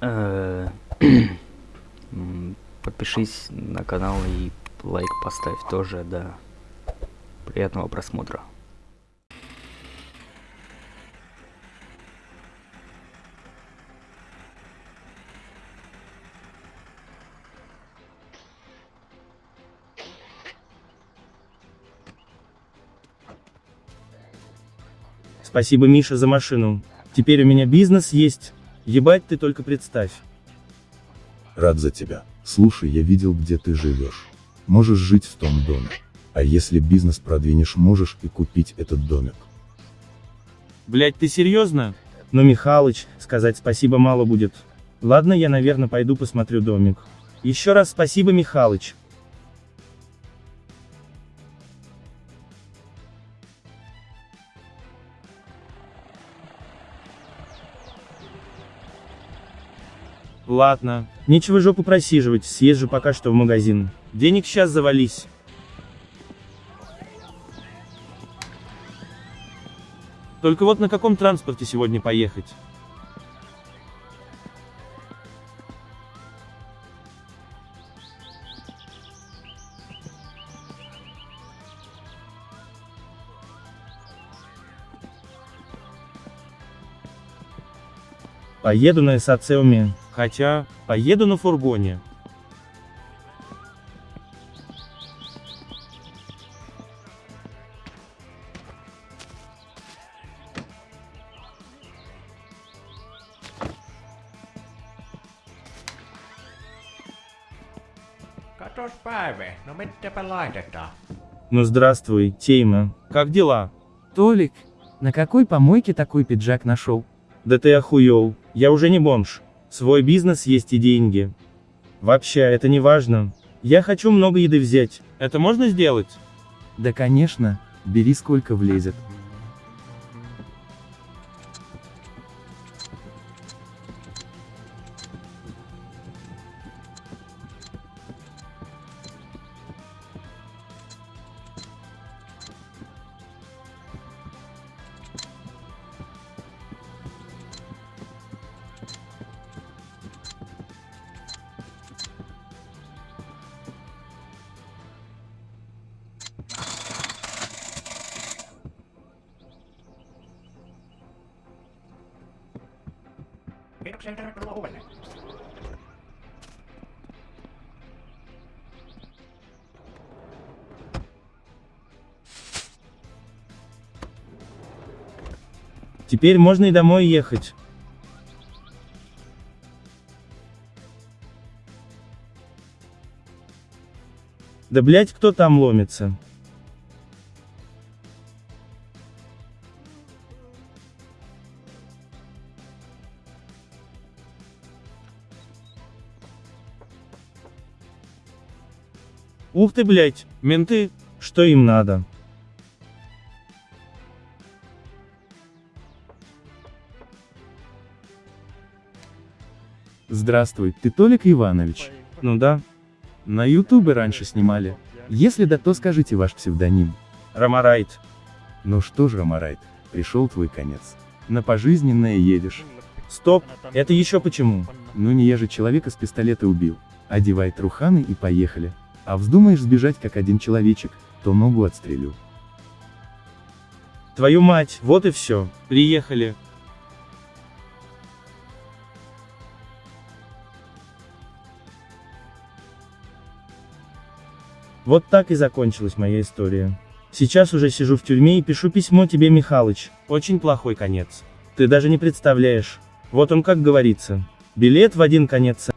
Э, Подпишись на канал и лайк поставь тоже, да. Приятного просмотра. Спасибо, Миша, за машину. Теперь у меня бизнес есть. Ебать ты только представь. Рад за тебя. Слушай, я видел, где ты живешь. Можешь жить в том доме. А если бизнес продвинешь, можешь и купить этот домик. Блять, ты серьезно? Ну, Михалыч, сказать спасибо мало будет. Ладно, я, наверное, пойду посмотрю домик. Еще раз спасибо, Михалыч. Ладно, нечего жопу просиживать, съезжу пока что в магазин. Денег сейчас завались. Только вот на каком транспорте сегодня поехать? Поеду на Эсацеуме. Хотя, поеду на фургоне. Ну здравствуй, Тейма. Как дела? Толик, на какой помойке такой пиджак нашел? Да ты охуел, я уже не бомж. Свой бизнес есть и деньги. Вообще, это не важно. Я хочу много еды взять. Это можно сделать? Да конечно, бери сколько влезет. Теперь можно и домой ехать. Да блять, кто там ломится? Ух ты, блять, менты, что им надо? Здравствуй, ты Толик Иванович. Ну да, На ютубе раньше снимали. Если да, то скажите ваш псевдоним. Ромарайт. Ну что ж, Ромарайт, пришел твой конец. На пожизненное едешь. Стоп, это еще почему? Ну не я же человека с пистолета убил. Одевай труханы и поехали. А вздумаешь сбежать как один человечек, то ногу отстрелю. Твою мать, вот и все. Приехали. Вот так и закончилась моя история. Сейчас уже сижу в тюрьме и пишу письмо тебе, Михалыч. Очень плохой конец. Ты даже не представляешь. Вот он как говорится. Билет в один конец.